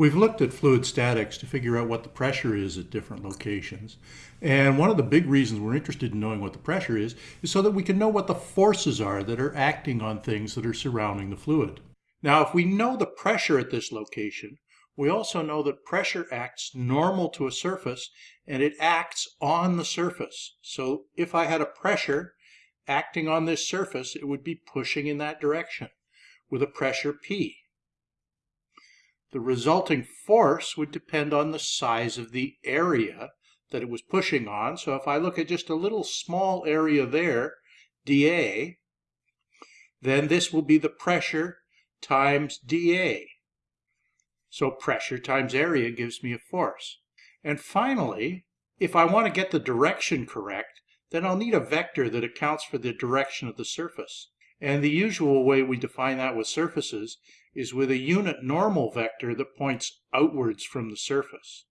We've looked at fluid statics to figure out what the pressure is at different locations. And one of the big reasons we're interested in knowing what the pressure is, is so that we can know what the forces are that are acting on things that are surrounding the fluid. Now, if we know the pressure at this location, we also know that pressure acts normal to a surface and it acts on the surface. So if I had a pressure acting on this surface, it would be pushing in that direction with a pressure P. The resulting force would depend on the size of the area that it was pushing on. So if I look at just a little small area there, dA, then this will be the pressure times dA. So pressure times area gives me a force. And finally, if I want to get the direction correct, then I'll need a vector that accounts for the direction of the surface. And the usual way we define that with surfaces is with a unit normal vector that points outwards from the surface.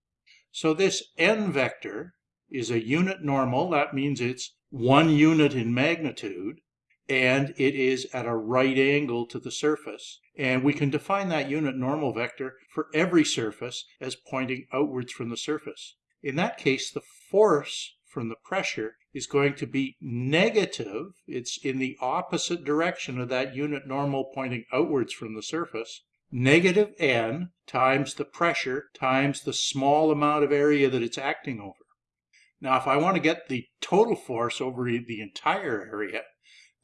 So this n vector is a unit normal, that means it's one unit in magnitude, and it is at a right angle to the surface. And we can define that unit normal vector for every surface as pointing outwards from the surface. In that case, the force from the pressure is going to be negative. It's in the opposite direction of that unit normal pointing outwards from the surface. Negative n times the pressure times the small amount of area that it's acting over. Now, if I want to get the total force over the entire area,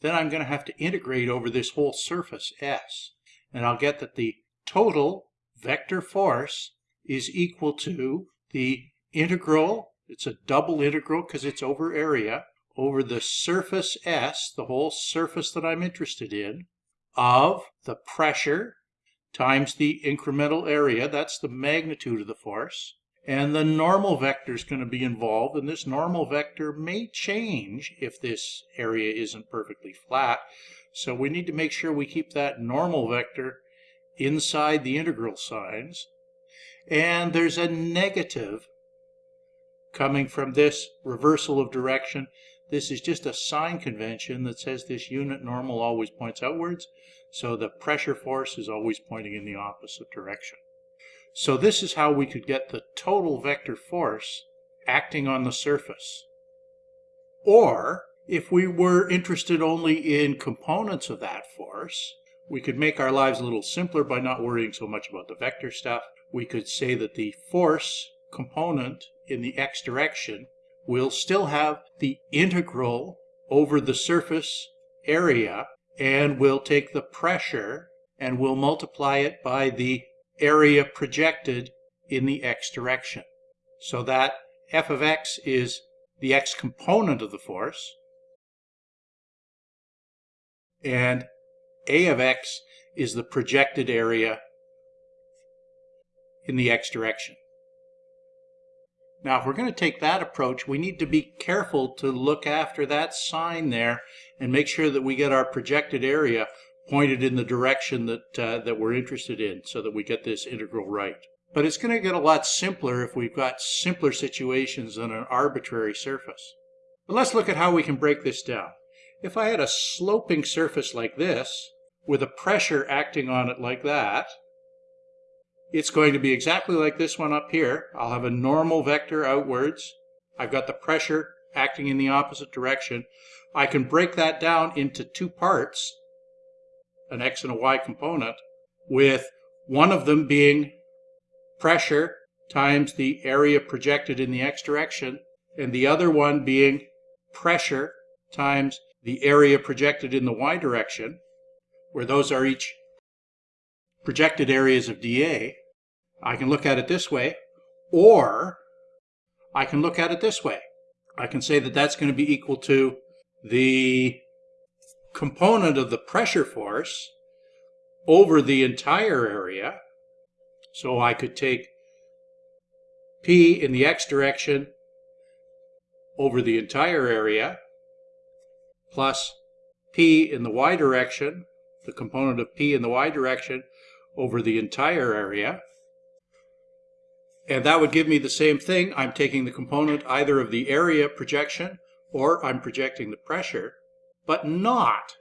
then I'm going to have to integrate over this whole surface S. And I'll get that the total vector force is equal to the integral it's a double integral because it's over area over the surface S, the whole surface that I'm interested in, of the pressure times the incremental area, that's the magnitude of the force, and the normal vector is going to be involved, and this normal vector may change if this area isn't perfectly flat. So we need to make sure we keep that normal vector inside the integral signs. And there's a negative coming from this reversal of direction. This is just a sign convention that says this unit normal always points outwards, so the pressure force is always pointing in the opposite direction. So this is how we could get the total vector force acting on the surface. Or, if we were interested only in components of that force, we could make our lives a little simpler by not worrying so much about the vector stuff. We could say that the force component in the x direction we'll still have the integral over the surface area and we'll take the pressure and we'll multiply it by the area projected in the x direction. So that f of x is the x component of the force and a of x is the projected area in the x direction. Now, if we're going to take that approach, we need to be careful to look after that sign there and make sure that we get our projected area pointed in the direction that, uh, that we're interested in so that we get this integral right. But it's going to get a lot simpler if we've got simpler situations than an arbitrary surface. But let's look at how we can break this down. If I had a sloping surface like this, with a pressure acting on it like that, it's going to be exactly like this one up here. I'll have a normal vector outwards. I've got the pressure acting in the opposite direction. I can break that down into two parts, an x and a y component, with one of them being pressure times the area projected in the x direction, and the other one being pressure times the area projected in the y direction, where those are each projected areas of dA, I can look at it this way, or I can look at it this way. I can say that that's going to be equal to the component of the pressure force over the entire area. So I could take P in the x direction over the entire area plus P in the y direction, the component of P in the y direction over the entire area. And that would give me the same thing. I'm taking the component either of the area projection or I'm projecting the pressure, but not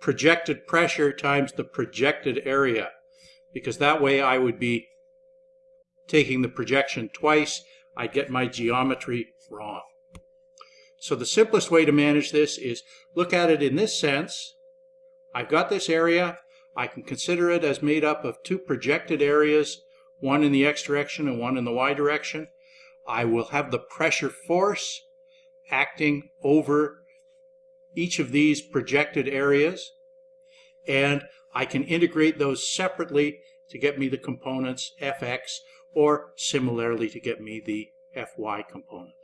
projected pressure times the projected area. because that way I would be taking the projection twice, I'd get my geometry wrong. So the simplest way to manage this is look at it in this sense. I've got this area. I can consider it as made up of two projected areas, one in the x direction and one in the y direction. I will have the pressure force acting over each of these projected areas and I can integrate those separately to get me the components fx or similarly to get me the fy component.